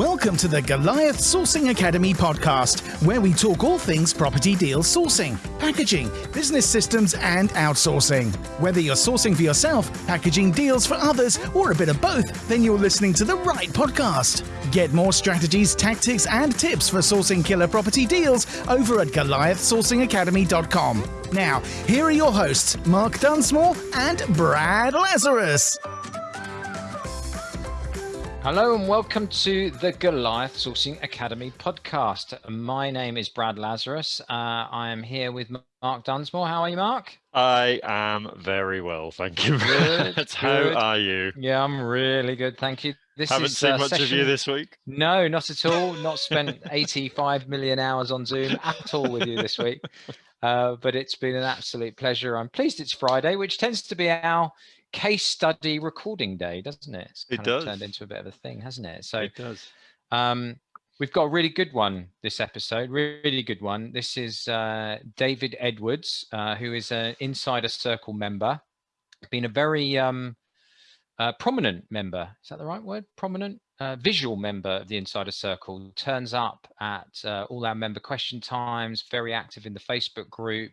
Welcome to the Goliath Sourcing Academy podcast, where we talk all things property deal sourcing, packaging, business systems, and outsourcing. Whether you're sourcing for yourself, packaging deals for others, or a bit of both, then you're listening to the right podcast. Get more strategies, tactics, and tips for sourcing killer property deals over at GoliathSourcingAcademy.com. Now, here are your hosts, Mark Dunsmore and Brad Lazarus. Hello and welcome to the Goliath Sourcing Academy podcast. My name is Brad Lazarus. Uh, I am here with Mark Dunsmore. How are you, Mark? I am very well, thank you. Good, How good. are you? Yeah, I'm really good, thank you. This Haven't is seen uh, much of you this week. No, not at all. Not spent 85 million hours on Zoom at all with you this week. Uh, but it's been an absolute pleasure. I'm pleased it's Friday, which tends to be our case study recording day, doesn't it? It's It kind of does. turned into a bit of a thing, hasn't it? So It does. Um, we've got a really good one this episode, really good one. This is uh, David Edwards, uh, who is an Insider Circle member, been a very um, uh, prominent member. Is that the right word? Prominent, uh, visual member of the Insider Circle. Turns up at uh, all our member question times. Very active in the Facebook group.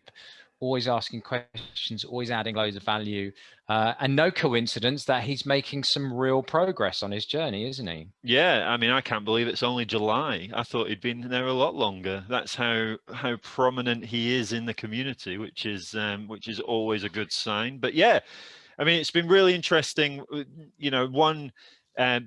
Always asking questions, always adding loads of value, uh, and no coincidence that he's making some real progress on his journey, isn't he? Yeah, I mean, I can't believe it's only July. I thought he'd been there a lot longer. That's how how prominent he is in the community, which is um, which is always a good sign. But yeah, I mean, it's been really interesting. uh, You know, one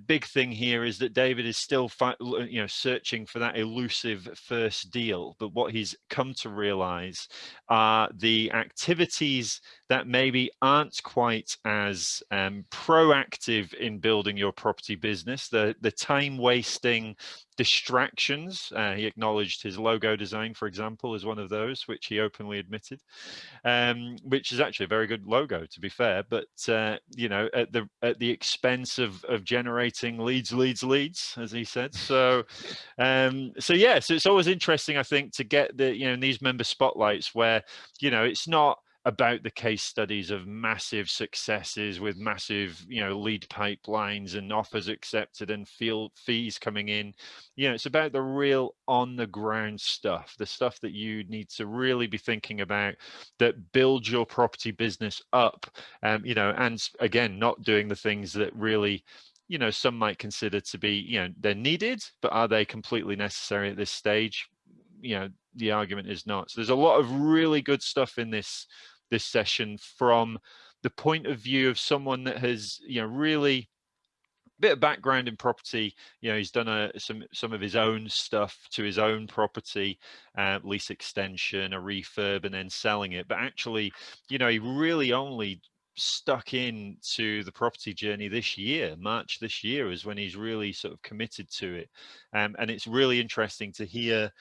big thing here is that David is still, you know, searching for that elusive first deal. But what he's come to realize are the activities that maybe aren't quite as um, proactive in building your property business. The the time wasting distractions. Uh, he acknowledged his logo design, for example, as one of those, which he openly admitted, um, which is actually a very good logo, to be fair. But uh, you know, at the at the expense of of generating leads, leads, leads, as he said. So, um, so yeah, so it's always interesting, I think, to get the you know in these member spotlights where you know it's not about the case studies of massive successes with massive you know lead pipelines and offers accepted and field fees coming in. You know it's about the real on the ground stuff the stuff that you need to really be thinking about that builds your property business up um you know and again not doing the things that really you know some might consider to be you know they're needed but are they completely necessary at this stage? You know the argument is not. So there's a lot of really good stuff in this this session from the point of view of someone that has you know really bit of background in property. You know he's done a some some of his own stuff to his own property uh, lease extension a refurb and then selling it. But actually you know he really only stuck in to the property journey this year march this year is when he's really sort of committed to it. Um, and it's really interesting to hear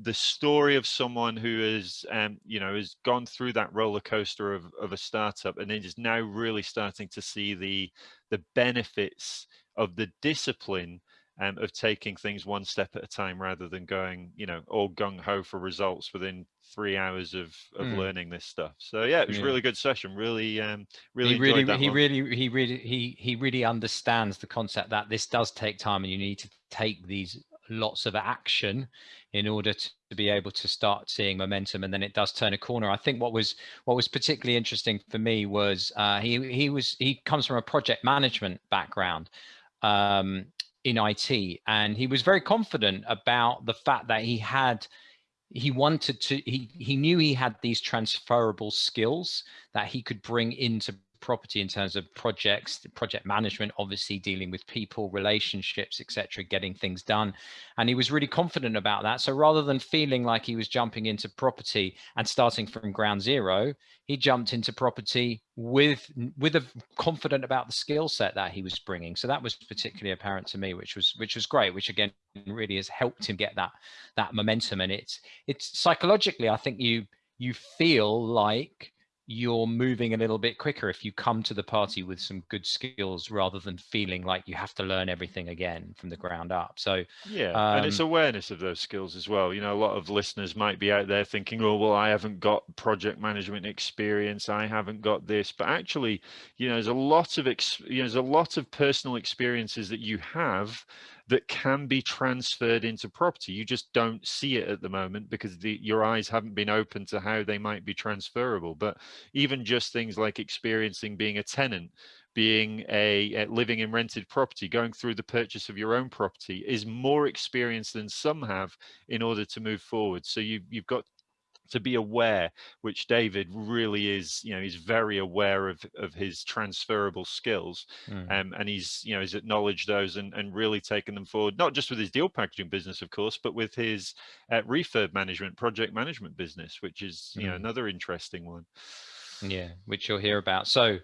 the story of someone who has um, you know has gone through that roller coaster of, of a startup and then is now really starting to see the the benefits of the discipline um, of taking things one step at a time rather than going you know all gung-ho for results within three hours of of Mm. learning this stuff so yeah it was a Yeah. really good session really um really he really he one. really he really he he really understands the concept that this does take time and you need to take these lots of action in order to, be able to start seeing momentum and then it does turn a corner. I think what was what was particularly interesting for me was uh, he he was he comes from a project management background um, in it and he was very confident about the fact that he had he wanted to he he knew he had these transferable skills that he could bring into property in terms of projects project management obviously dealing with people relationships etc getting things done. And he was really confident about that. So rather than feeling like he was jumping into property and starting from ground zero he jumped into property with with a confident about the skill set that he was bringing. So that was particularly apparent to me which was which was great which again really has helped him get that that momentum. And it's it's psychologically i think you you feel like you're moving a little bit quicker if you come to the party with some good skills rather than feeling like you have to learn everything again from the ground up so Yeah, and it's Um, awareness of those skills as well. You know, a lot of listeners might be out there thinking, "Oh, well, I haven't got project management experience. I haven't got this." But actually, you know, there's a lot of ex- you know, there's a lot of personal experiences that you have that can be transferred into property. You just don't see it at the moment because the, your eyes haven't been open to how they might be transferable. But even just things like experiencing being a tenant, being a, a, living in rented property, going through the purchase of your own property is more experience than some have in order to move forward. So you, you've got to be aware, which David really is, you know, he's very aware of, of his transferable skills. Mm. Um, and he's, you know, he's acknowledged those and, and really taken them forward, not just with his deal packaging business, of course, but with his uh, refurb management, project management business, which is, you mm. know, another interesting one. Yeah, which you'll hear about. So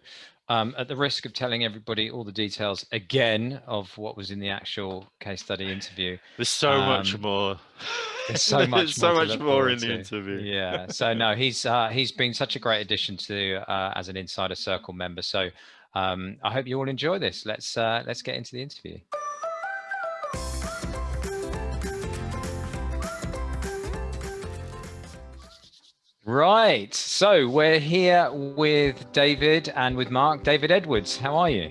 um, at the risk of telling everybody all the details again of what was in the actual case study interview. There's so um, much more. There's so much so more much more in the interview. Yeah. So no, he's uh, he's been such a great addition to uh, as an Insider Circle member. So um, I hope you all enjoy this. Let's uh, let's get into the interview. Right. So we're here with David and with Mark. David Edwards, how are you?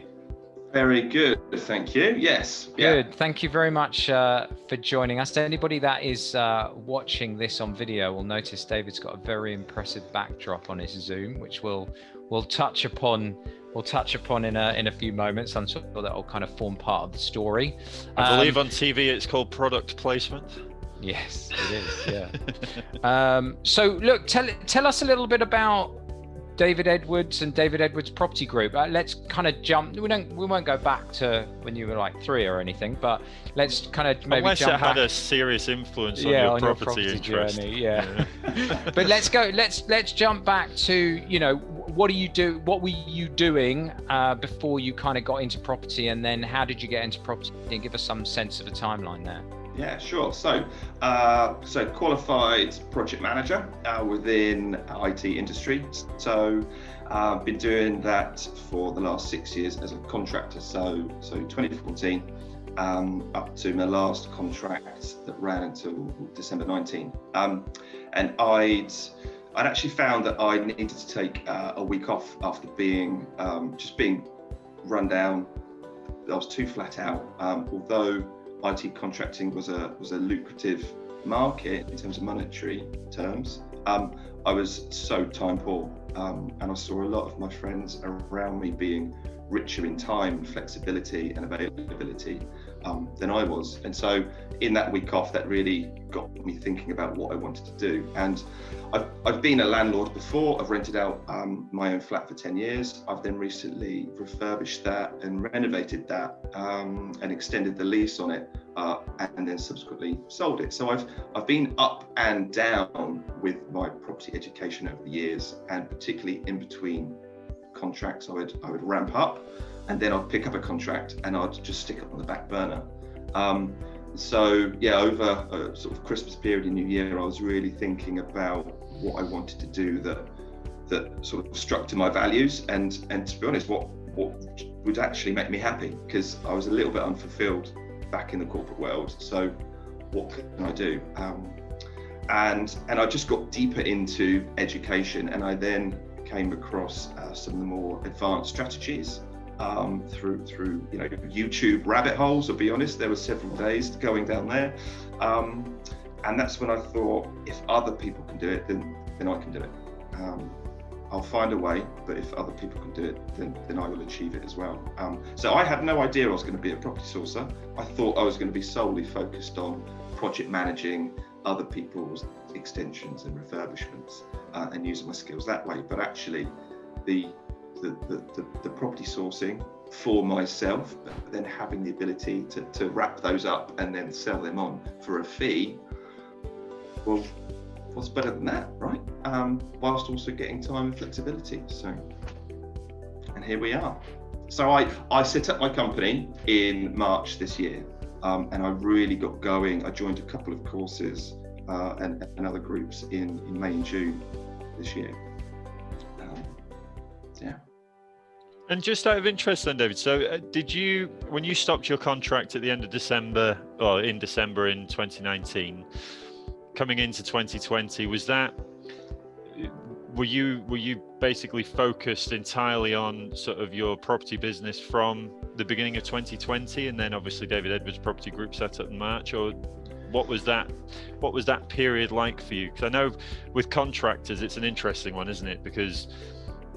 Very good. Thank you. Yes. Good. Yeah. Thank you very much uh, for joining us. Anybody that is uh, watching this on video will notice David's got a very impressive backdrop on his Zoom, which we'll we'll touch upon we'll touch upon in a in a few moments. I'm sure that will kind of form part of the story. I believe um, on TV it's called product placement. Yes, it is. Yeah. um, so, look, tell tell us a little bit about David Edwards and David Edwards Property Group. Uh, let's kind of jump. We don't. We won't go back to when you were like three or anything, but let's kind of maybe Unless jump it had back. a serious influence on, yeah, your, on property your property interest. journey. Yeah. yeah. but let's go. Let's let's jump back to you know what do you do? What were you doing uh, before you kind of got into property, and then how did you get into property? And give us some sense of a timeline there. Yeah, sure. So, uh, so qualified project manager uh, within IT industry. So, I've uh, been doing that for the last six years as a contractor. So, so 2014 um, up to my last contract that ran until December 19. Um, and I'd I'd actually found that I needed to take uh, a week off after being um, just being run down. I was too flat out. Um, although IT contracting was a was a lucrative market in terms of monetary terms. Um, I was so time poor, um, and I saw a lot of my friends around me being richer in time, flexibility, and availability um, than I was. And so, in that week off, that really got me thinking about what I wanted to do. And I've, I've been a landlord before. I've rented out um, my own flat for 10 years. I've then recently refurbished that and renovated that um, and extended the lease on it. Uh, and then subsequently sold it. So I've I've been up and down with my property education over the years, and particularly in between contracts, I would I would ramp up, and then I'd pick up a contract and I'd just stick it on the back burner. Um, so yeah, over a sort of Christmas period and New Year, I was really thinking about what I wanted to do that that sort of struck to my values, and and to be honest, what what would actually make me happy because I was a little bit unfulfilled back in the corporate world. So what can I do? Um, and and I just got deeper into education, and I then came across uh, some of the more advanced strategies um, through through you know YouTube rabbit holes. I'll be honest, there were several days going down there, um, and that's when I thought if other people can do it, then then I can do it. Um, I'll find a way, but if other people can do it, then, then I will achieve it as well. Um, so I had no idea I was going to be a property sourcer. I thought I was going to be solely focused on project managing other people's extensions and refurbishments uh, and using my skills that way. But actually, the the, the, the, the property sourcing for myself, but then having the ability to, to wrap those up and then sell them on for a fee, well, what's better than that, right? Um, whilst also getting time and flexibility. So, and here we are. So I, I set up my company in March this year, um, and I really got going. I joined a couple of courses uh, and, and other groups in, in May and June this year. And just out of interest, then, David. So, uh, did you, when you stopped your contract at the end of December, or in December in 2019, coming into 2020, was that were you were you basically focused entirely on sort of your property business from the beginning of 2020 and then obviously david edwards property group set up in march or what was that what was that period like for you because i know with contractors it's an interesting one isn't it because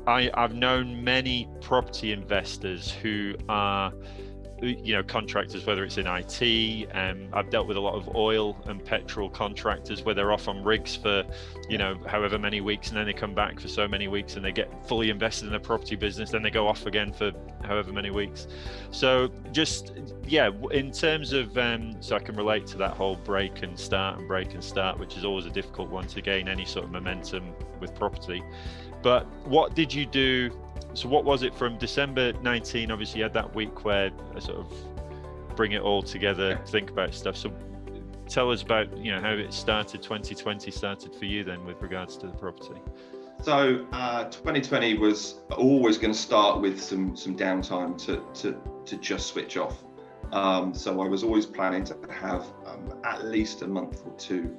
i i've known many property investors who are you know contractors whether it's in IT um, I've dealt with a lot of oil and petrol contractors where they're off on rigs for you know however many weeks and then they come back for so many weeks and they get fully invested in the property business then they go off again for however many weeks. So just yeah in terms of um, so I can relate to that whole break and start and break and start which is always a difficult one to gain any sort of momentum with property but what did you do so what was it from December 19? Obviously, you had that week where I sort of bring it all together, think about stuff. So tell us about you know how it started. 2020 started for you then with regards to the property. So uh, 2020 was always going to start with some some downtime to to to just switch off. Um, so I was always planning to have um, at least a month or two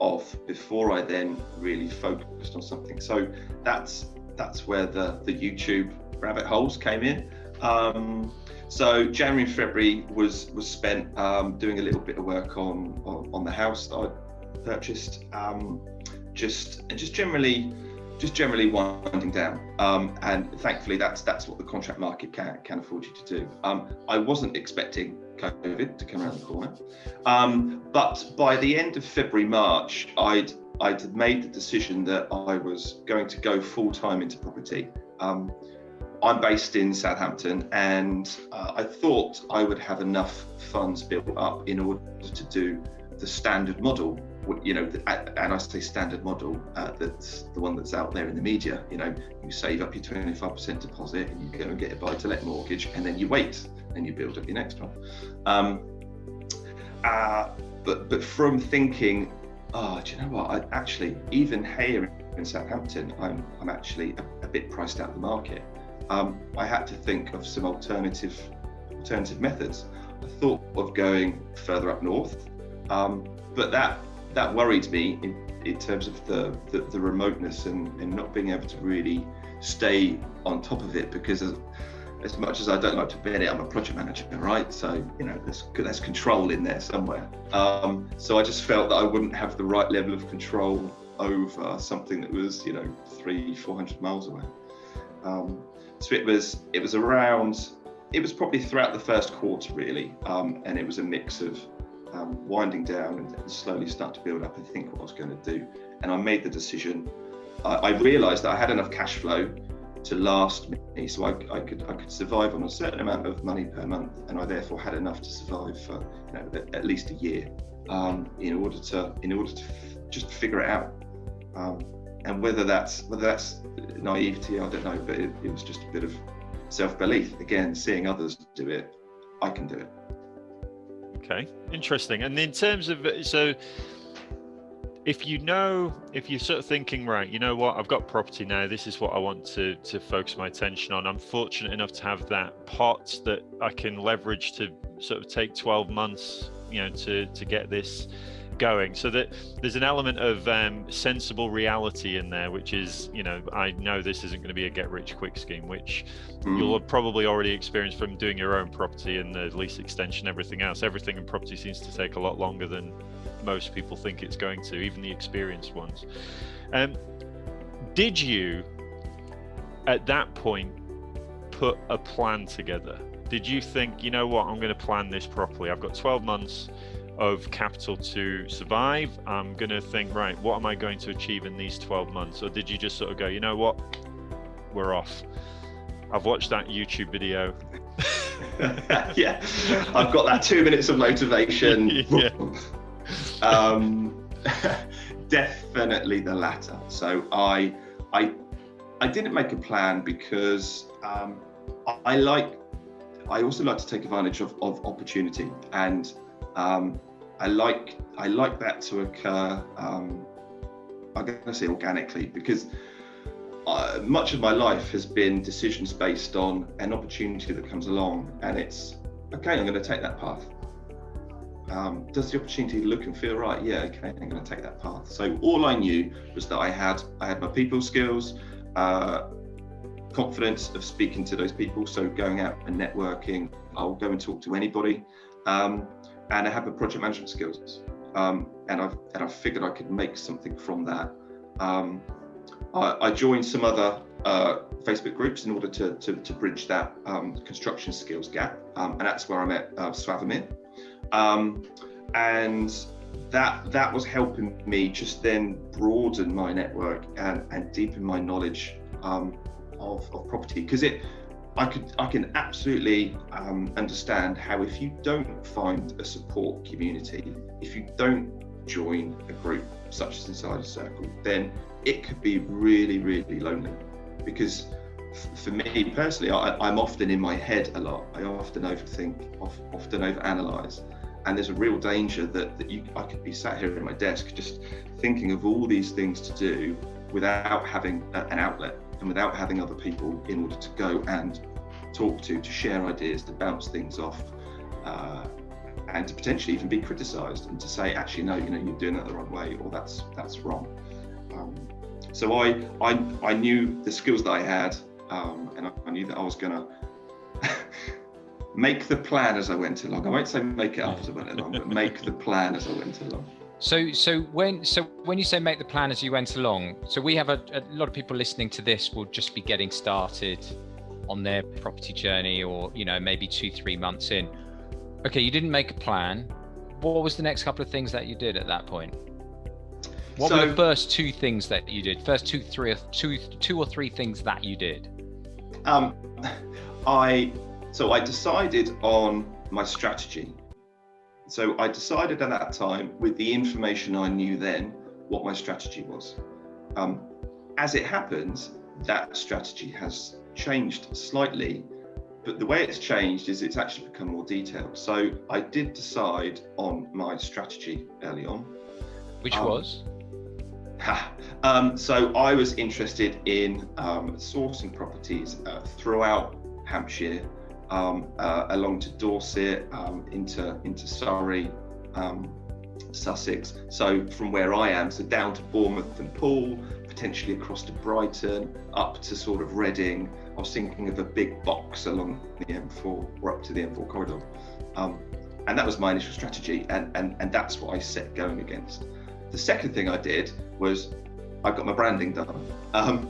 off before I then really focused on something. So that's that's where the, the YouTube rabbit holes came in. Um, so January and February was was spent um, doing a little bit of work on on, on the house that I purchased, um, just and just generally just generally winding down. Um, and thankfully, that's that's what the contract market can can afford you to do. Um, I wasn't expecting COVID to come around the corner, um, but by the end of February March, I'd I'd made the decision that I was going to go full time into property. Um, I'm based in Southampton, and uh, I thought I would have enough funds built up in order to do the standard model. You know, and I say standard model, uh, that's the one that's out there in the media. You know, you save up your 25% deposit and you go and get a buy to let mortgage, and then you wait and you build up your next one. Um, uh, but but from thinking oh, do you know what? I actually, even here in Southampton, I'm, I'm actually a, a bit priced out of the market. Um, I had to think of some alternative alternative methods. I thought of going further up north, um, but that that worried me in, in terms of the, the, the remoteness and, and, not being able to really stay on top of it because as much as I don't like to admit it, I'm a project manager, right? So you know, there's there's control in there somewhere. Um, so I just felt that I wouldn't have the right level of control over something that was you know three, four hundred miles away. Um, so it was it was around. It was probably throughout the first quarter really, um, and it was a mix of um, winding down and slowly start to build up and think what I was going to do. And I made the decision. I, I realised that I had enough cash flow to last me, so I, I, could I could survive on a certain amount of money per month, and I therefore had enough to survive for you know at, least a year um, in order to in order to f- just figure it out. Um, and whether that's whether that's naivety, I don't know, but it, it was just a bit of self belief. Again, seeing others do it, I can do it. Okay, interesting. And in terms of uh, so if you know if you're sort of thinking right you know what i've got property now this is what i want to to focus my attention on i'm fortunate enough to have that pot that i can leverage to sort of take 12 months you know to to get this going so that there's an element of um, sensible reality in there which is you know i know this isn't going to be a get rich quick scheme which mm. you'll have probably already experienced from doing your own property and the lease extension everything else everything in property seems to take a lot longer than most people think it's going to, even the experienced ones. Um, did you, at that point, put a plan together? Did you think, you know what, I'm going to plan this properly? I've got 12 months of capital to survive. I'm going to think, right, what am I going to achieve in these 12 months? Or did you just sort of go, you know what, we're off? I've watched that YouTube video. yeah, I've got that two minutes of motivation. yeah um, definitely the latter. So I, I, I didn't make a plan because um, I like. I also like to take advantage of, of opportunity, and um, I like I like that to occur. Um, I'm going to say organically because uh, much of my life has been decisions based on an opportunity that comes along, and it's okay. I'm going to take that path Um, does the opportunity look and feel right? Yeah, okay, I'm going to take that path. So all I knew was that I had I had my people skills, uh, confidence of speaking to those people. So going out and networking, I'll go and talk to anybody, um, and I have the project management skills. Um, and I've and I figured I could make something from that. Um, I, I, joined some other uh, Facebook groups in order to, to, to bridge that um, construction skills gap. Um, and that's where I met uh, Swavamir. Um, and that that was helping me just then broaden my network and, and deepen my knowledge um, of, of property because it I could I can absolutely um, understand how if you don't find a support community, if you don't join a group such as Insider Circle, then it could be really really lonely. Because for me personally, I, am often in my head a lot. I often overthink, often overanalyze, and there's a real danger that that you I could be sat here at my desk just thinking of all these things to do without having an outlet and without having other people in order to go and talk to, to share ideas, to bounce things off. Uh, and to potentially even be criticised and to say, actually, no, you know, you're doing that the wrong way, or that's that's wrong. Um, so I, I I knew the skills that I had um, and I, I, knew that I was going to make the plan as I went along. I won't say make it up as I went along, but make the plan as I went along. So, so when so when you say make the plan as you went along, so we have a, a lot of people listening to this will just be getting started on their property journey, or you know maybe two three months in. Okay, you didn't make a plan. What was the next couple of things that you did at that point? What so, were the first two things that you did? First two, three, two, two or three things that you did? Um, I so I decided on my strategy. So I decided at that time, with the information I knew then, what my strategy was. Um, as it happens, that strategy has changed slightly, but the way it's changed is it's actually become more detailed. So I did decide on my strategy early on. Which um, was? um, so I was interested in um, sourcing properties uh, throughout Hampshire, um, uh, along to Dorset, um, into into Surrey, um, Sussex. So from where I am, so down to Bournemouth and Poole, potentially across to Brighton, up to sort of Reading. I was thinking of a big box along the M4 or up to the M4 corridor. Um, and that was my initial strategy, and, and, and that's what I set going against. The second thing I did was I got my branding done, um,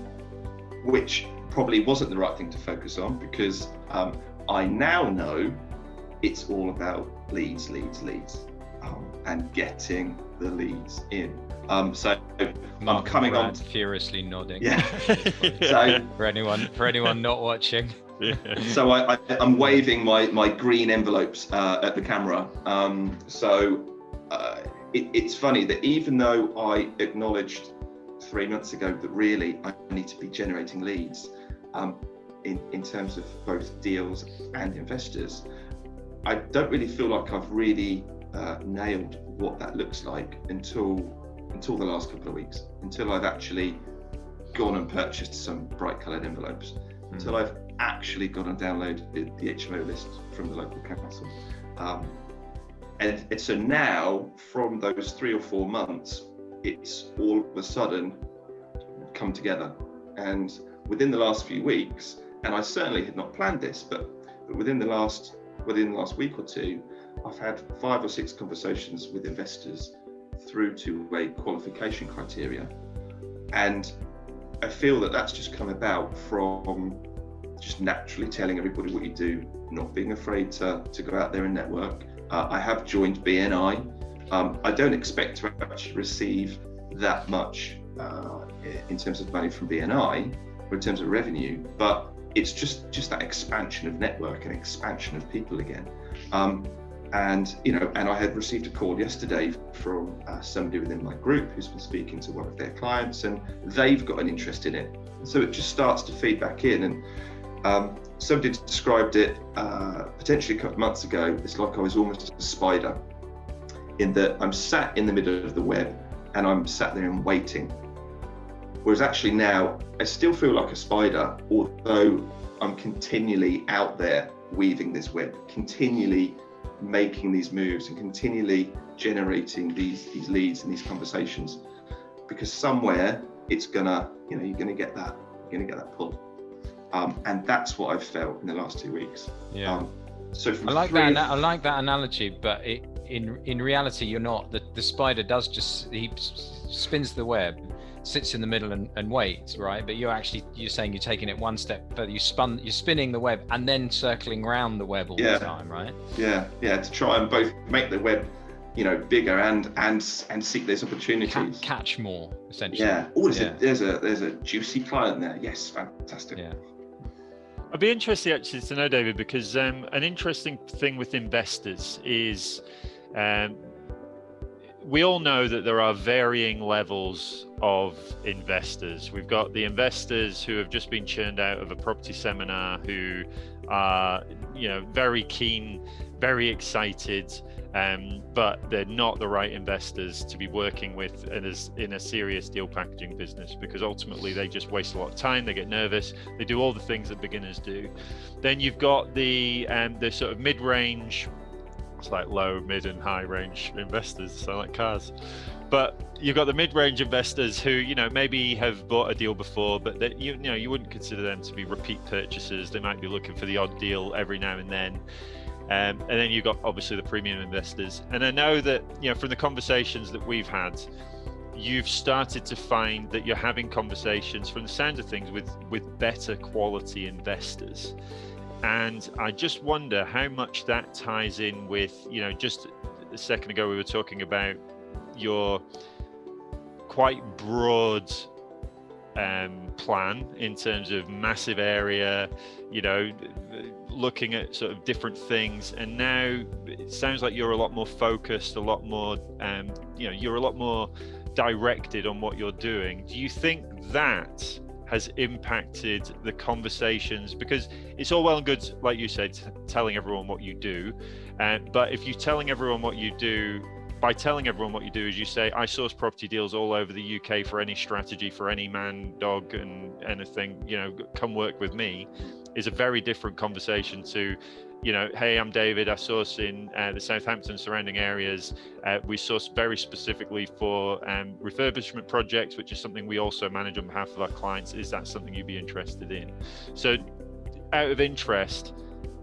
which probably wasn't the right thing to focus on because um, I now know it's all about leads, leads, leads, um, and getting the leads in. Um, so Mark I'm coming on furiously nodding. Yeah. so for anyone for anyone not watching. so I, am waving my my green envelopes uh, at the camera. Um, so uh, it, it's funny that even though I acknowledged three months ago that really I need to be generating leads um, in, in terms of both deals and investors, I don't really feel like I've really uh, nailed what that looks like until until the last couple of weeks, until I've actually gone and purchased some bright coloured envelopes, mm. until I've actually gone and downloaded the, the HMO list from the local council. Um, and, and so now, from those three or four months, it's all of a sudden come together. And within the last few weeks, and I certainly had not planned this, but, but within the last within the last week or two, I've had five or six conversations with investors through to a qualification criteria. And I feel that that's just come about from just naturally telling everybody what you do, not being afraid to, to go out there and network, uh, I have joined BNI. Um, I don't expect to actually receive that much uh, in terms of money from BNI or in terms of revenue, but it's just just that expansion of network and expansion of people again. Um, and you know, and I had received a call yesterday from uh, somebody within my group who's been speaking to one of their clients, and they've got an interest in it. So it just starts to feed back in, and um, somebody described it uh, potentially a couple of months ago. It's like I was almost a spider, in that I'm sat in the middle of the web and I'm sat there and waiting. Whereas actually now I still feel like a spider, although I'm continually out there weaving this web, continually making these moves and continually generating these these leads and these conversations. Because somewhere it's gonna you know you're gonna get that you're gonna get that pull. Um, and that's what I've felt in the last two weeks. Yeah. Um, so I like that I like that analogy but it, in in reality you're not. The, the spider does just he spins the web sits in the middle and, and waits right? But you're actually you're saying you're taking it one step further. You spun you're spinning the web and then circling around the web all Yeah. the time right? Yeah yeah to try and both make the web you know bigger and and and seek those Ca- opportunities. catch more essentially. Yeah. Oh there's, Yeah. A, there's a there's a juicy client there. Yes fantastic. Yeah. I'd be interested actually to know, David, because um, an interesting thing with investors is um, we all know that there are varying levels of investors. We've got the investors who have just been churned out of a property seminar who are, you know, very keen, very excited, um, but they're not the right investors to be working with in a, in a serious deal packaging business because ultimately they just waste a lot of time, they get nervous, they do all the things that beginners do. Then you've got the um, the sort of mid-range, like low, mid, and high range investors, so like cars. But you've got the mid-range investors who, you know, maybe have bought a deal before, but that you, you know you wouldn't consider them to be repeat purchasers. They might be looking for the odd deal every now and then. Um, and then you've got obviously the premium investors. And I know that you know from the conversations that we've had, you've started to find that you're having conversations from the sound of things with with better quality investors. And I just wonder how much that ties in with you know just a second ago we were talking about your quite broad um, plan in terms of massive area, you know, looking at sort of different things. And now it sounds like you're a lot more focused, a lot more, um, you know, you're a lot more directed on what you're doing. Do you think that has impacted the conversations? Because it's all well and good, like you said, telling everyone what you do. Uh, but if you're telling everyone what you do, by telling everyone what you do is you say i source property deals all over the uk for any strategy for any man dog and anything you know come work with me is a very different conversation to you know hey i'm david i source in uh, the southampton surrounding areas uh, we source very specifically for um, refurbishment projects which is something we also manage on behalf of our clients is that something you'd be interested in so out of interest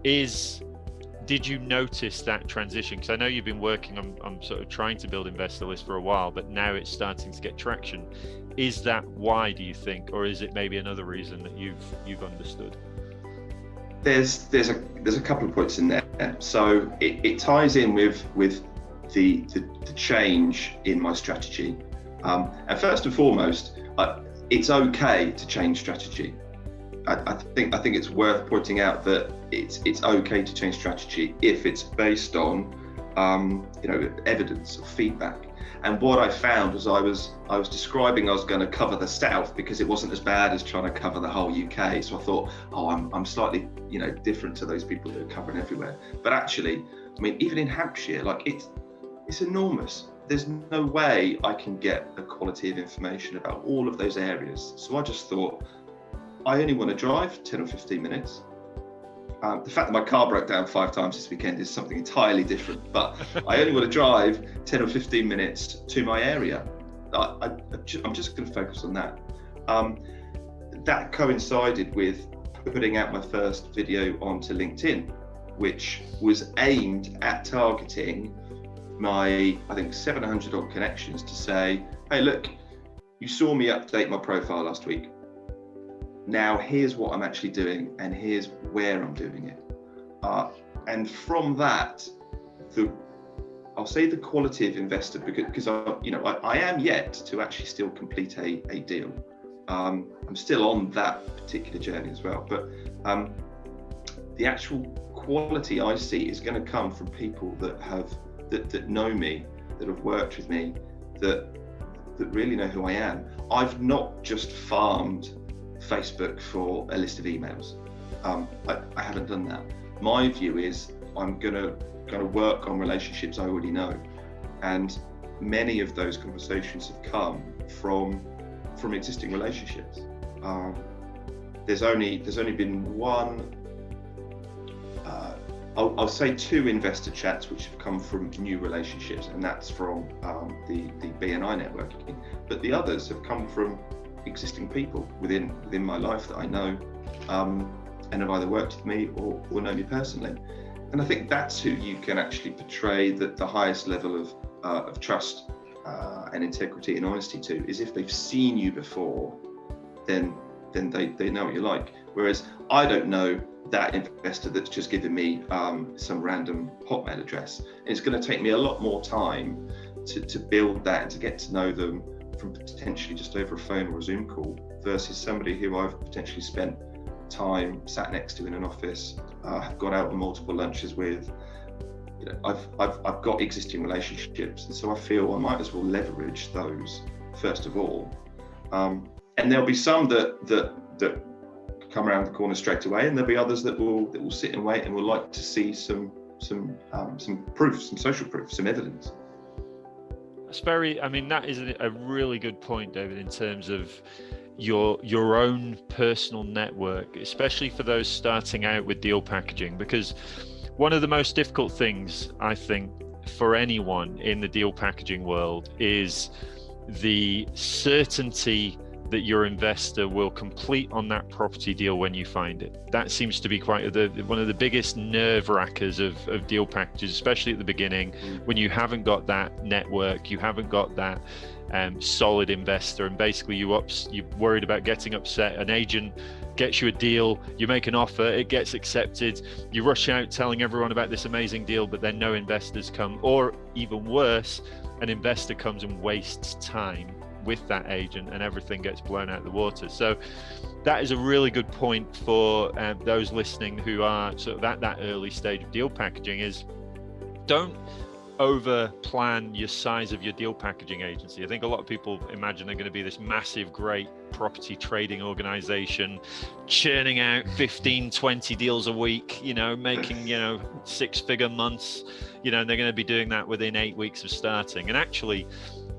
is did you notice that transition? Because I know you've been working on, on sort of trying to build investor list for a while, but now it's starting to get traction. Is that why do you think, or is it maybe another reason that you've you've understood? There's there's a there's a couple of points in there. So it, it ties in with with the, the the change in my strategy. Um, and first and foremost, uh, it's okay to change strategy. I, I think I think it's worth pointing out that it's it's okay to change strategy if it's based on um, you know evidence or feedback. And what I found was I was I was describing I was going to cover the south because it wasn't as bad as trying to cover the whole UK. So I thought, oh, I'm, I'm slightly you know different to those people that are covering everywhere. But actually, I mean, even in Hampshire, like it's it's enormous. There's no way I can get the quality of information about all of those areas. So I just thought, I only want to drive 10 or 15 minutes. Um, the fact that my car broke down five times this weekend is something entirely different, but I only want to drive 10 or 15 minutes to my area. I, I'm just going to focus on that. Um, that coincided with putting out my first video onto LinkedIn, which was aimed at targeting my, I think, 700 odd connections to say, hey, look, you saw me update my profile last week now here's what I'm actually doing and here's where I'm doing it. Uh, and from that, the I'll say the quality of investor because because I you know I, I am yet to actually still complete a, a deal. Um, I'm still on that particular journey as well, but um, the actual quality I see is going to come from people that have that, that know me, that have worked with me, that that really know who I am. I've not just farmed Facebook for a list of emails. Um, I, I, haven't done that. My view is I'm gonna gonna work on relationships I already know, and many of those conversations have come from from existing relationships. Um, there's only there's only been one uh, I'll, I'll, say two investor chats which have come from new relationships, and that's from um, the the BNI networking. But the others have come from existing people within within my life that I know, um, and have either worked with me or, or know me personally. And I think that's who you can actually portray the, the highest level of uh, of trust uh, and integrity and honesty to is if they've seen you before, then then they, they know what you're like. Whereas I don't know that investor that's just given me um, some random Hotmail address. And it's going to take me a lot more time to, to build that and to get to know them from potentially just over a phone or a Zoom call versus somebody who I've potentially spent time sat next to in an office, uh, got out on multiple lunches with. You know, I've, I've, I've got existing relationships, and so I feel I might as well leverage those first of all. Um, and there'll be some that that that come around the corner straight away, and there'll be others that will that will sit and wait and will like to see some some um, some proof, some social proof, some evidence. That's very. I mean, that is a really good point, David, in terms of your your own personal network, especially for those starting out with deal packaging, because one of the most difficult things I think for anyone in the deal packaging world is the certainty that your investor will complete on that property deal when you find it. That seems to be quite the, one of the biggest nerve wrackers of, of deal packages, especially at the beginning mm. when you haven't got that network, you haven't got that um, solid investor, and basically you ups, you're worried about getting upset. An agent gets you a deal, you make an offer, it gets accepted, you rush out telling everyone about this amazing deal, but then no investors come, or even worse, an investor comes and wastes time with that agent and everything gets blown out of the water. So that is a really good point for um, those listening who are sort of at that early stage of deal packaging is don't over plan your size of your deal packaging agency. I think a lot of people imagine they're going to be this massive, great property trading organization churning out 15, 20 deals a week, you know, making, you know, six figure months, you know, and they're going to be doing that within eight weeks of starting. And actually,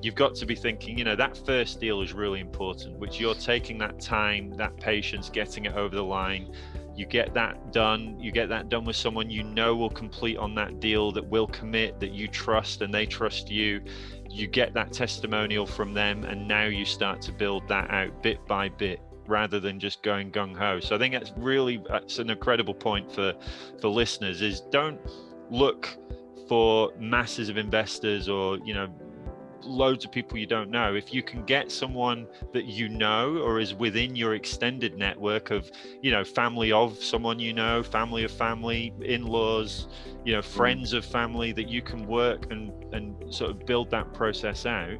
you've got to be thinking, you know, that first deal is really important, which you're taking that time, that patience, getting it over the line. You get that done, you get that done with someone you know will complete on that deal, that will commit, that you trust and they trust you. You get that testimonial from them, and now you start to build that out bit by bit rather than just going gung ho. So I think that's really that's an incredible point for for listeners is don't look for masses of investors or you know loads of people you don't know if you can get someone that you know or is within your extended network of you know family of someone you know family of family in-laws you know mm. friends of family that you can work and and sort of build that process out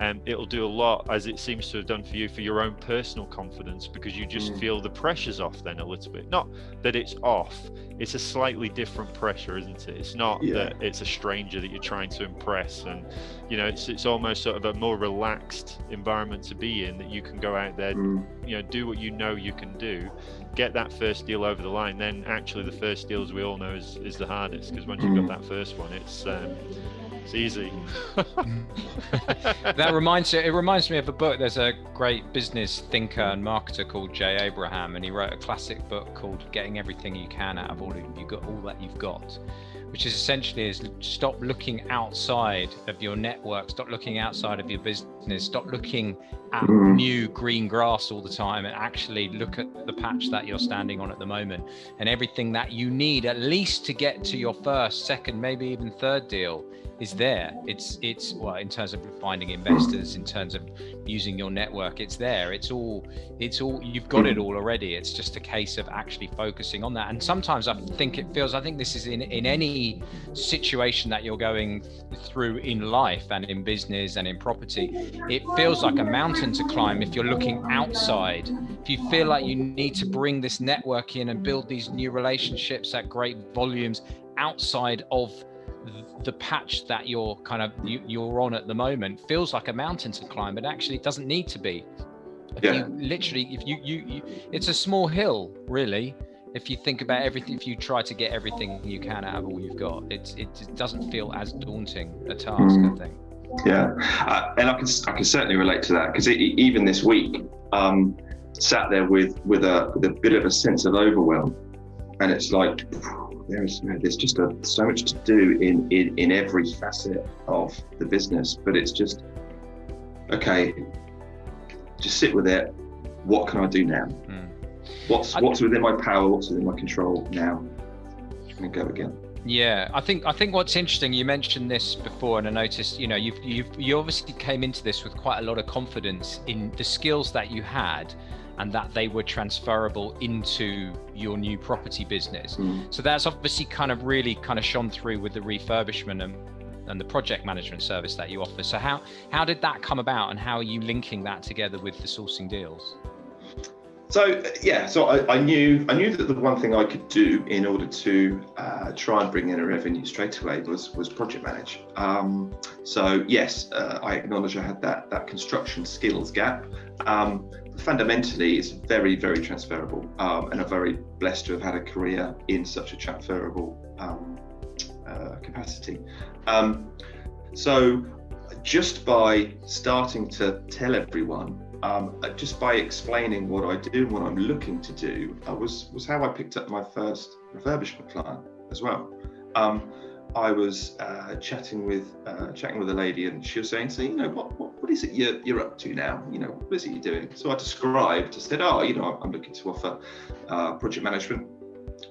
and it'll do a lot as it seems to have done for you for your own personal confidence because you just mm. feel the pressure's off then a little bit not that it's off it's a slightly different pressure isn't it it's not yeah. that it's a stranger that you're trying to impress and you know it's it's almost sort of a more relaxed environment to be in that you can go out there mm. you know do what you know you can do get that first deal over the line then actually the first deal as we all know is, is the hardest because once you've got mm. that first one it's um, it's easy. that reminds it reminds me of a book. There's a great business thinker and marketer called Jay Abraham, and he wrote a classic book called "Getting Everything You Can Out of All of You Got All That You've Got," which is essentially is stop looking outside of your network, stop looking outside of your business, stop looking at mm. new green grass all the time, and actually look at the patch that you're standing on at the moment and everything that you need at least to get to your first, second, maybe even third deal there. It's it's well in terms of finding investors, in terms of using your network, it's there. It's all it's all you've got it all already. It's just a case of actually focusing on that. And sometimes I think it feels I think this is in in any situation that you're going through in life and in business and in property, it feels like a mountain to climb if you're looking outside. If you feel like you need to bring this network in and build these new relationships at great volumes outside of the patch that you're kind of you, you're on at the moment feels like a mountain to climb but actually it doesn't need to be if yeah. you literally if you, you you it's a small hill really if you think about everything if you try to get everything you can out of all you've got it, it doesn't feel as daunting a task mm. i think yeah uh, and i can i can certainly relate to that because even this week um sat there with with a with a bit of a sense of overwhelm and it's like there is there's just a, so much to do in, in in every facet of the business, but it's just okay. Just sit with it. What can I do now? Mm. What's what's within my power? What's within my control now? And go again. Yeah, I think I think what's interesting. You mentioned this before, and I noticed. You know, you've you've you obviously came into this with quite a lot of confidence in the skills that you had, and that they were transferable into your new property business. Mm. So that's obviously kind of really kind of shone through with the refurbishment and and the project management service that you offer. So how how did that come about, and how are you linking that together with the sourcing deals? So uh, yeah, so I, I knew I knew that the one thing I could do in order to uh, try and bring in a revenue straight away was was project manage. Um, so yes, uh, I acknowledge I had that that construction skills gap. Um, fundamentally, it's very very transferable, um, and I'm very blessed to have had a career in such a transferable um, uh, capacity. Um, so just by starting to tell everyone um, uh, just by explaining what I do and what I'm looking to do uh, was was how I picked up my first refurbishment client as well. Um, I was uh, chatting with uh, chatting with a lady, and she was saying, "So you know, what, what what is it you're you're up to now? You know, what is it you're doing?" So I described. I said, "Oh, you know, I'm, looking to offer uh, project management."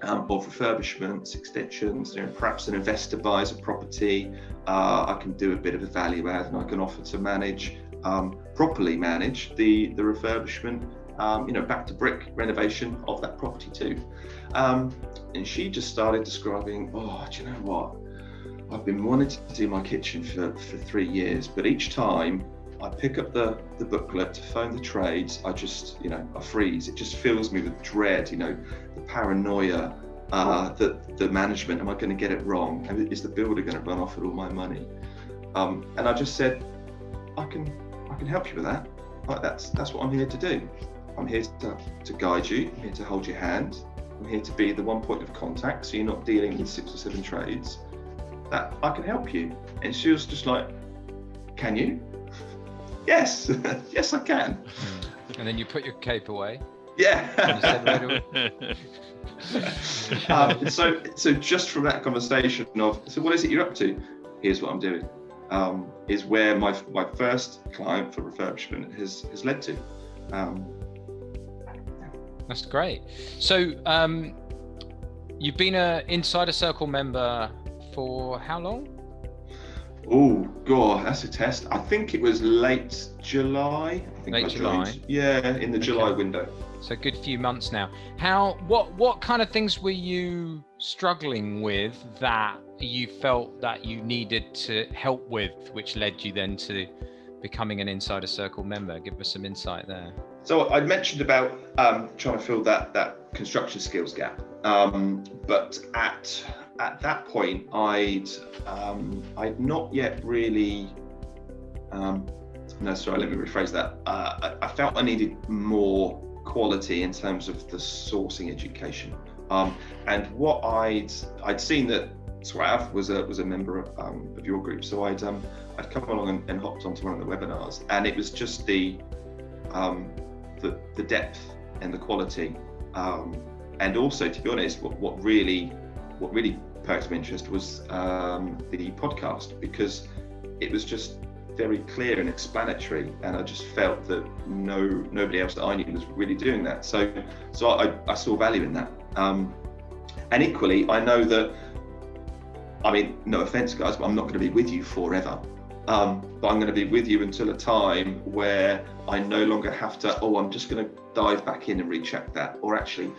Um, of refurbishments, extensions, you know, perhaps an investor buys a property, uh, I can do a bit of a value add and I can offer to manage um, properly manage the the refurbishment, um, you know, back to brick renovation of that property too. Um, and she just started describing, oh, do you know what? I've been wanting to do my kitchen for, for three years, but each time I pick up the, the booklet to phone the trades, I just, you know, I freeze. It just fills me with dread, you know, the paranoia, uh, the, the management, am I going to get it wrong? Is the builder going to run off with all my money? Um, and I just said, I can I can help you with that. Like that's that's what I'm here to do. I'm here to, to guide you. I'm here to hold your hand. I'm here to be the one point of contact, so you're not dealing with six or seven trades. That I can help you. And she was just like, "Can you?" yes, yes, I can. And then you put your cape away. Yeah. You said, "Where do um, so, so just from that conversation of, so what is it you're up to? Here's what I'm doing. Um, is where my my first client for refurbishment has has led to. Um, That's great. So, um, you've been an Insider Circle member for how long? oh god, that's a test. I think it was late July. I think Late July. Yeah, in the July window. So, a good few months now. How? What? What kind of things were you struggling with that you felt that you needed to help with, which led you then to becoming an Insider Circle member? Give us some insight there. So I mentioned about um, trying to fill that that construction skills gap, um, but at at that point, I'd um, I'd not yet really. Um, no, sorry. Let me rephrase that. Uh, I, I felt I needed more quality in terms of the sourcing education, um, and what I'd I'd seen that Swav was a was a member of, um, of your group, so I'd um, I'd come along and, and hopped onto one of the webinars, and it was just the um, the, the depth and the quality. And also, to be honest, what, what really what really perked my interest was um, the podcast because it was just very clear and explanatory, and I just felt that no nobody else that I knew was really doing that. So so I, I saw value in that. Um, and equally, I know that. I mean, no offense, guys, but I'm not going to be with you forever. Um, but I'm going to be with you until a time where I no longer have to, oh, I'm just going to dive back in and recheck that. Or actually,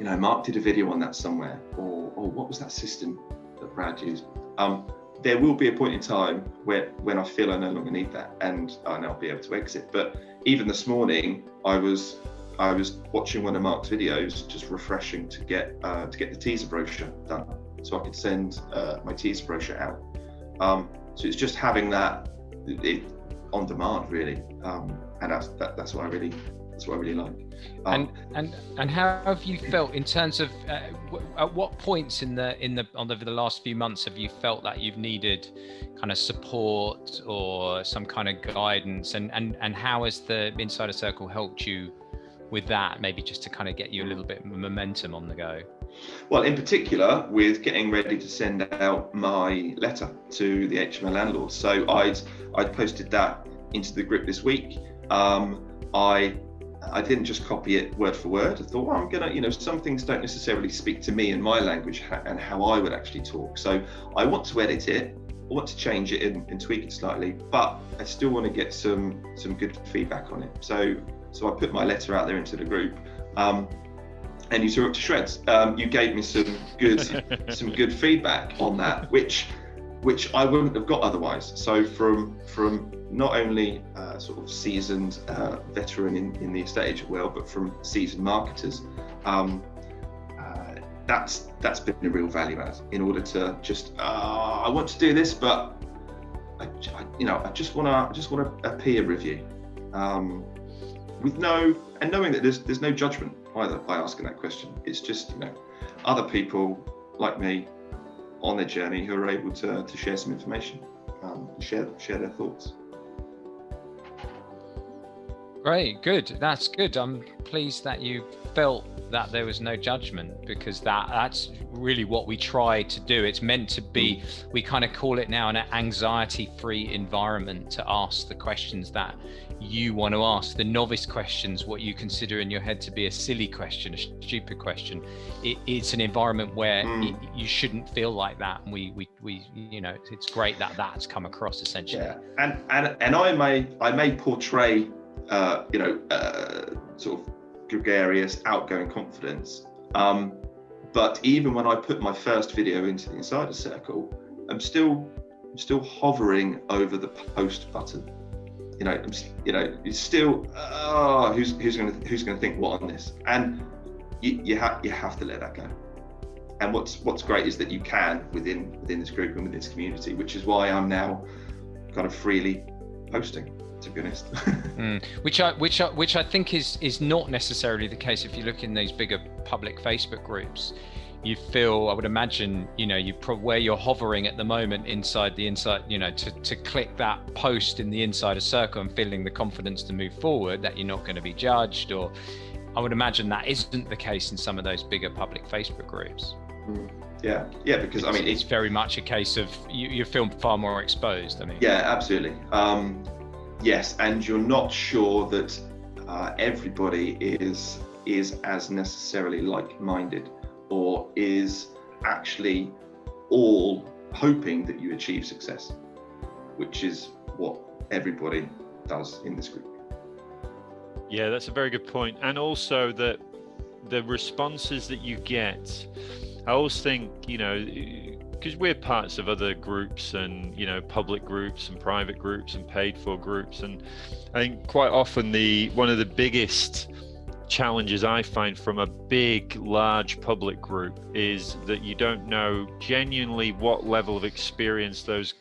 you know, Mark did a video on that somewhere. Or, or what was that system that Brad used? Um, there will be a point in time where when I feel I no longer need that and, and I'll be able to exit. But even this morning, I was I was watching one of Mark's videos, just refreshing to get uh, to get the teaser brochure done, so I could send uh, my teaser brochure out. Um, so it's just having that it, on demand, really, um, and that's that, that's what I really that's what I really like. Um, and and and how have you felt in terms of uh, w- at what points in the in the on over the last few months have you felt that you've needed kind of support or some kind of guidance and and and how has the insider circle helped you with that, maybe just to kind of get you a little bit of momentum on the go? Well, in particular, with getting ready to send out my letter to the HMO landlords. So I'd I'd posted that into the group this week. Um, I I didn't just copy it word for word. I thought, well, I'm gonna, you know, some things don't necessarily speak to me in my language and how I would actually talk. So I want to edit it. I want to change it and, and tweak it slightly, but I still want to get some some good feedback on it. So so I put my letter out there into the group. Um, and you tore it to shreds. Um, you gave me some good some good feedback on that, which which I wouldn't have got otherwise. So from from not only uh, sort of seasoned uh, veteran in, in the estate agent world, but from seasoned marketers, um, uh, that's that's been a real value add in order to just uh, I want to do this, but I, I, you know I just want to just want a peer review um, with no and knowing that there's there's no judgment either by asking that question. It's just you know other people like me on their journey who are able to, to share some information, um, share share their thoughts. Great, good. That's good. I'm pleased that you felt that there was no judgment because that that's really what we try to do. It's meant to be. We kind of call it now an anxiety-free environment to ask the questions that you want to ask, the novice questions, what you consider in your head to be a silly question, a stupid question. It, it's an environment where mm. it, you shouldn't feel like that, and we we we you know it's great that that's come across essentially. Yeah, and and and I may I may portray uh, you know, uh, sort of gregarious, outgoing confidence. Um, but even when I put my first video into the insider circle, I'm still, I'm still hovering over the post button. You know, I'm, you know, it's still, oh, who's who's going to who's going to think what on this? And you you have you have to let that go. And what's what's great is that you can within within this group and within this community, which is why I'm now kind of freely posting to be honest. mm. Which I which I which I think is is not necessarily the case if you look in these bigger public Facebook groups. You feel, I would imagine, you know, you pro- where you're hovering at the moment inside the inside, you know, to to click that post in the insider circle and feeling the confidence to move forward that you're not going to be judged, or I would imagine that isn't the case in some of those bigger public Facebook groups. Mm. Yeah, yeah, because I mean, it's, it's, very much a case of you, you feel far more exposed. I mean, yeah, absolutely. Um, yes, and you're not sure that uh, everybody is is as necessarily like-minded or is actually all hoping that you achieve success, which is what everybody does in this group. Yeah, that's a very good point. And also that the responses that you get, I always think, you know, because we're parts of other groups and you know public groups and private groups and paid for groups. And i think quite often the one of the biggest challenges i find from a big large public group is that you don't know genuinely what level of experience those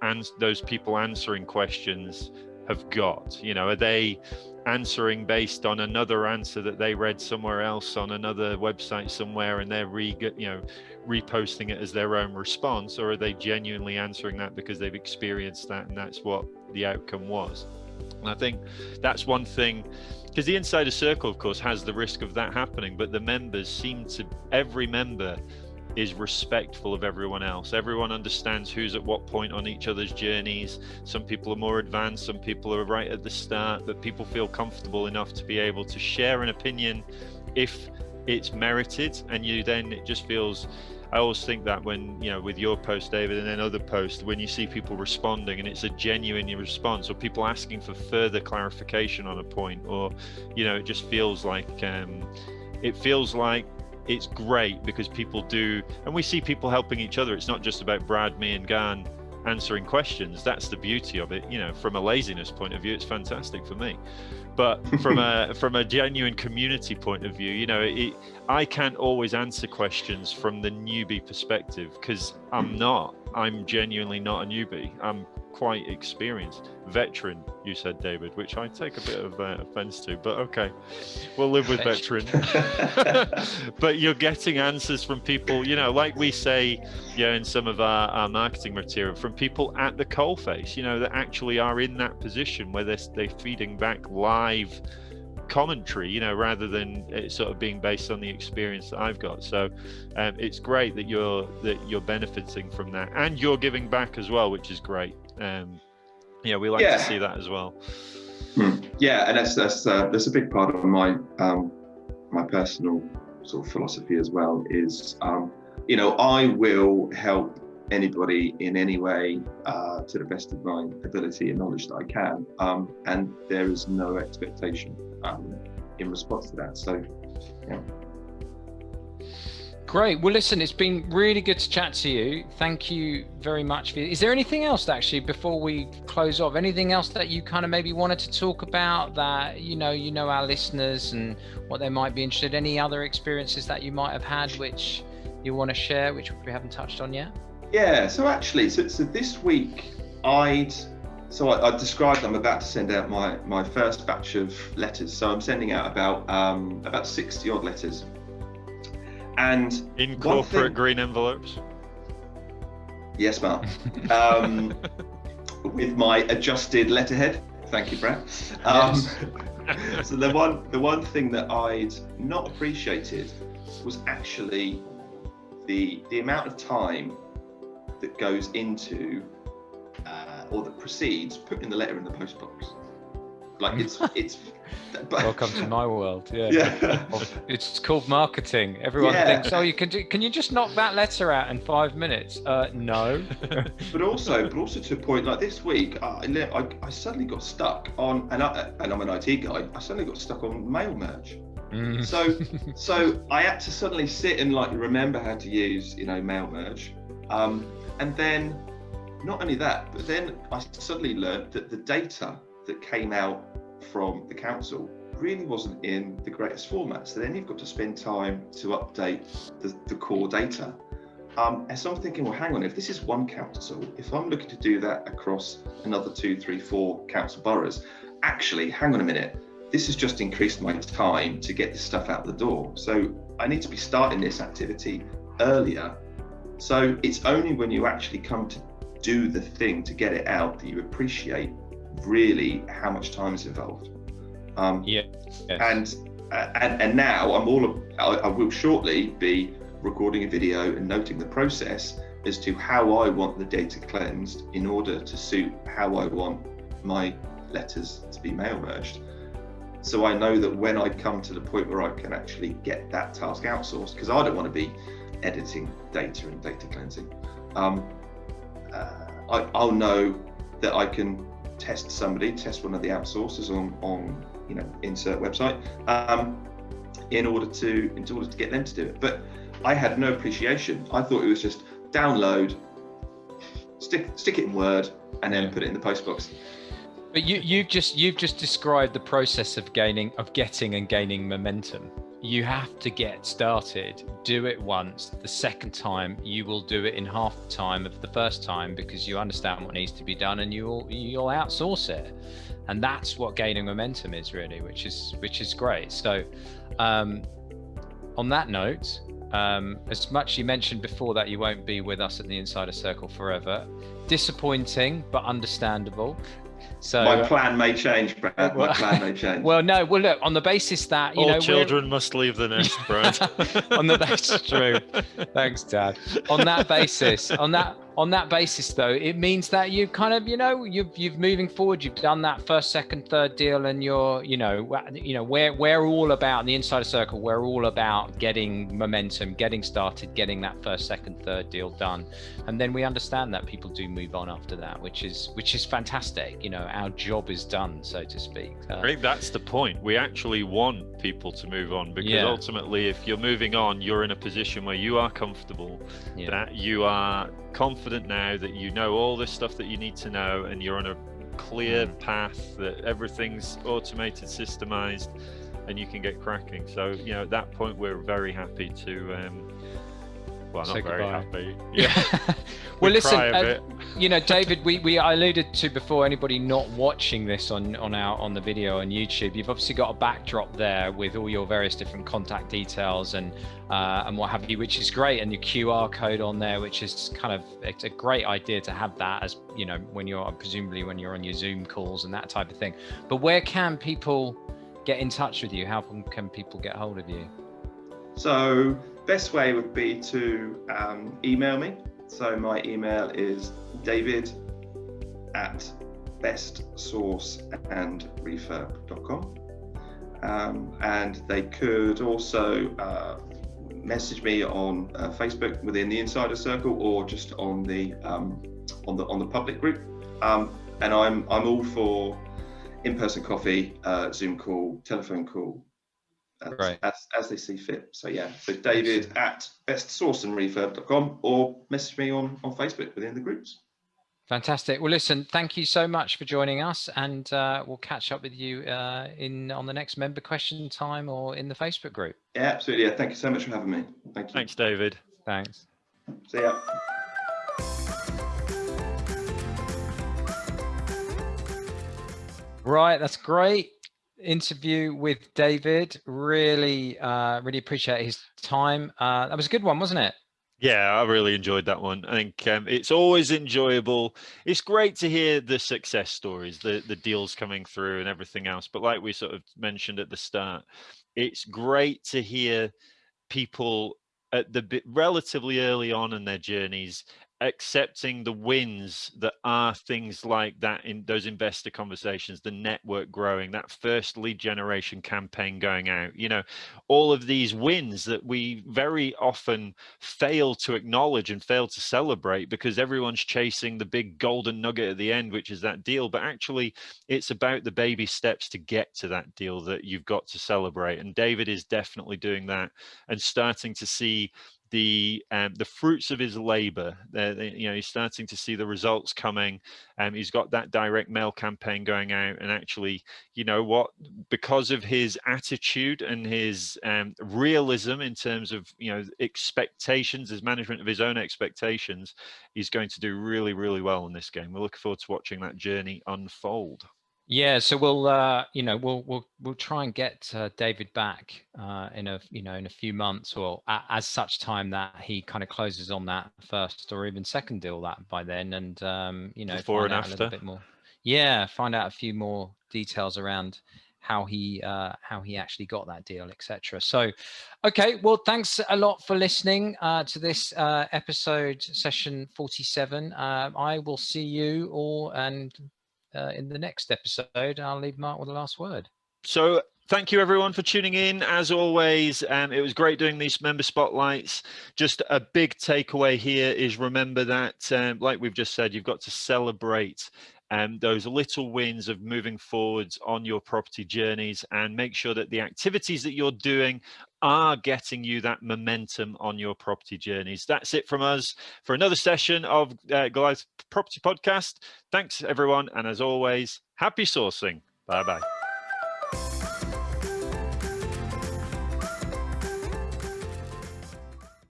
and those people answering questions have got? You know are they answering based on another answer that they read somewhere else on another website somewhere and they're re you know reposting it as their own response or are they genuinely answering that because they've experienced that and that's what the outcome was? And i think that's one thing because the insider circle of course has the risk of that happening but the members seem to every member is respectful of everyone else. Everyone understands who's at what point on each other's journeys. Some people are more advanced, some people are right at the start, but people feel comfortable enough to be able to share an opinion if it's merited and you then it just feels I always think that when you know with your post David and then other posts when you see people responding and it's a genuine response or people asking for further clarification on a point or you know it just feels like um, it feels like it's great because people do, and we see people helping each other. It's not just about Brad, me, and Gan answering questions. That's the beauty of it. You know, from a laziness point of view, it's fantastic for me. But from a from a genuine community point of view, you know, it, I can't always answer questions from the newbie perspective because I'm not. I'm genuinely not a newbie. I'm quite experienced. Veteran, you said, David, which I take a bit of uh, offense to, but okay, we'll live with veteran. but you're getting answers from people, you know, like we say, yeah, in some of our, our marketing material, from people at the coalface, you know, that actually are in that position where they're, they're feeding back live commentary, you know, rather than it sort of being based on the experience that I've got. So um, it's great that you're that you're benefiting from that, and you're giving back as well, which is great. Um, yeah, we like Yeah. to see that as well. Hmm. Yeah, and that's that's uh, that's a big part of my um, my personal sort of philosophy as well. Is um, you know I will help anybody in any way uh, to the best of my ability and knowledge that I can, um, and there is no expectation um, in response to that. So Great. Well, listen, it's been really good to chat to you. Thank you very much. For, is there anything else actually before we close off? Anything else that you kind of maybe wanted to talk about that you know you know our listeners and what they might be interested? Any other experiences that you might have had which you want to share, which we haven't touched on yet? Yeah, so actually, so, so this week I'd so I, I described I'm about to send out my my first batch of letters. So I'm sending out about um, about 60 odd letters. And In corporate thing- green envelopes. yes, Mark, um, with my adjusted letterhead. Thank you, Brad. Um, so the one the one thing that I'd not appreciated was actually the the amount of time that goes into uh, or that precedes putting the letter in the post box. Like it's it's. But, Welcome to my world. Yeah. Yeah. It's called marketing. Everyone Yeah. thinks, oh, you can do. Can you just knock that letter out in five minutes? Uh, no. but also, but also to a point like this week, I, I, I suddenly got stuck on, and, I, and I'm an IT guy. I suddenly got stuck on mail merge. Mm. So, so I had to suddenly sit and like remember how to use, you know, mail merge, um, and then not only that, but then I suddenly learned that the data that came out from the council really wasn't in the greatest format. So then you've got to spend time to update the, the core data. Um, and so I'm thinking, well, hang on, if this is one council, if I'm looking to do that across another two, three, four council boroughs, actually, hang on a minute, this has just increased my time to get this stuff out the door. So I need to be starting this activity earlier. So it's only when you actually come to do the thing to get it out that you appreciate really how much time is involved. Um, Yeah. Yes. and uh, and and now I'm all I, I will shortly be recording a video and noting the process as to how I want the data cleansed in order to suit how I want my letters to be mail merged. So I know that when I come to the point where I can actually get that task outsourced, because I don't want to be editing data and data cleansing, um, uh, I, I'll know that I can test somebody, test one of the outsourcers on on you know insert website um, in order to in order to get them to do it. But I had no appreciation. I thought it was just download, stick stick it in Word, and then put it in the post box. But you you've just you've just described the process of gaining of getting and gaining momentum. You have to get started, do it once. The second time you will do it in half the time of the first time because you understand what needs to be done and you'll you'll outsource it. And that's what gaining momentum is really, which is which is great. So um, on that note, um, as much you mentioned before that you won't be with us at the Insider Circle forever, disappointing but understandable. So My uh, plan may change, Brad. My well- plan may change. well, no, well, look on the basis that you All know we're- children must leave the nest, Brad. on the that's true. Thanks, Dad. On that basis, on that on that basis, though, it means that you kind of, you know, you've you've moving forward. You've done that first, second, third deal, and you're, you know, you know, we're we're all about in the insider circle. We're all about getting momentum, getting started, getting that first, second, third deal done, and then we understand that people do move on after that, which is which is fantastic. You know, our job is done, so to speak. Uh, I think that's the point. We actually want people to move on because Yeah. ultimately, if you're moving on, you're in a position where you are comfortable, yeah. that you are confident now that you know all this stuff that you need to know, and you're on a clear Mm. path that everything's automated, systemized, and you can get cracking. So, you know, at that point, we're very happy to. Um, well, Say not very goodbye. happy. Yeah. We well, listen. cry a uh, you know, David, we, we I alluded to before. Anybody not watching this on on our on the video on YouTube, you've obviously got a backdrop there with all your various different contact details and uh, and what have you, which is great, and your QR code on there, which is kind of it's a great idea to have that as you know when you're presumably when you're on your Zoom calls and that type of thing. But where can people get in touch with you? How can people get hold of you? So best way would be to um, email me. So my email is david at bestsourceandrefurb.com. Um, and they could also uh, message me on uh, Facebook within the Insider Circle or just on the um, on the on the public group. Um, and I'm I'm all for in-person coffee, uh, Zoom call, telephone call, as, right. as, as they see fit. So yeah, so David at bestsourceandrefurb.com or message me on on Facebook within the groups. Fantastic. Well, listen, thank you so much for joining us, and uh, we'll catch up with you uh, in on the next member question time or in the Facebook group. Yeah, absolutely. Yeah, thank you so much for having me. Thank you. Thanks, David. Thanks. See ya. Right, that's great interview with David. Really, uh, really appreciate his time. Uh, that was a good one, wasn't it? Yeah, I really enjoyed that one. I think um, it's always enjoyable. It's great to hear the success stories, the the deals coming through and everything else. But like we sort of mentioned at the start, it's great to hear people at the bit relatively early on in their journeys accepting the wins that are things like that in those investor conversations the network growing that first lead generation campaign going out you know all of these wins that we very often fail to acknowledge and fail to celebrate because everyone's chasing the big golden nugget at the end which is that deal. But actually it's about the baby steps to get to that deal that you've got to celebrate. And david is definitely doing that and starting to see the um, the fruits of his labor. You know, he's starting to see the results coming. Um, he's got that direct mail campaign going out, and actually, you know what? Because of his attitude and his um, realism in terms of you know expectations, his management of his own expectations, he's going to do really, really well in this game. We're looking forward to watching that journey unfold. Yeah, so we'll uh, you know we'll we'll we'll try and get uh, David back uh, in a you know in a few months or at, as such time that he kind of closes on that first or even second deal that by then, and um, you know before and after a little bit more. Yeah, find out a few more details around how he uh, how he actually got that deal, etc. So, okay, well, thanks a lot for listening uh, to this uh, episode session 47. Uh, I will see you all and uh, in the next episode, I'll leave Mark with the last word. So thank you everyone for tuning in as always um, it was great doing these member spotlights just a big takeaway here is remember that um, like we've just said you've got to celebrate um, those little wins of moving forwards on your property journeys and make sure that the activities that you're doing are getting you that momentum on your property journeys. That's it from us for another session of uh, Goliath Property Podcast. Thanks, everyone. And as always, happy sourcing. Bye bye.